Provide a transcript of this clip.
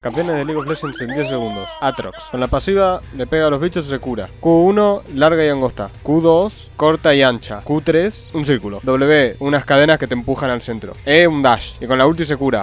Campeones de League of Legends en 10 segundos. Atrox. Con la pasiva le pega a los bichos y se cura. Q1, larga y angosta. Q2, corta y ancha. Q3, un círculo. W, unas cadenas que te empujan al centro. E, un dash. Y con la ulti se cura.